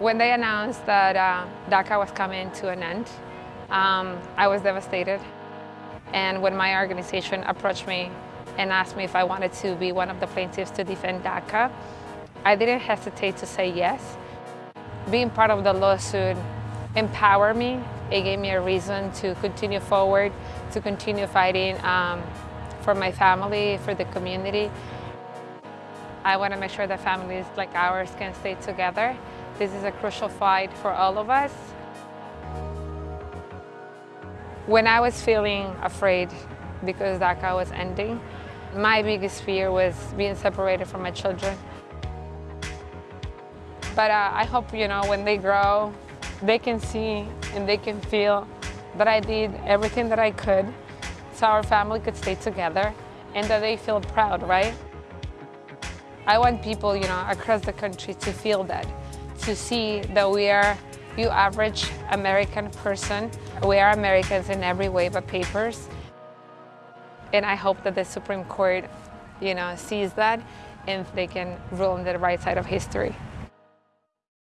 When they announced that uh, DACA was coming to an end, um, I was devastated. And when my organization approached me and asked me if I wanted to be one of the plaintiffs to defend DACA, I didn't hesitate to say yes. Being part of the lawsuit empowered me. It gave me a reason to continue forward, to continue fighting um, for my family, for the community. I want to make sure that families like ours can stay together. This is a crucial fight for all of us. When I was feeling afraid because DACA was ending, my biggest fear was being separated from my children. But uh, I hope, you know, when they grow, they can see and they can feel that I did everything that I could so our family could stay together and that they feel proud, right? I want people, you know, across the country to feel that, to see that we are you average American person. We are Americans in every way but papers. And I hope that the Supreme Court, you know, sees that and they can rule on the right side of history.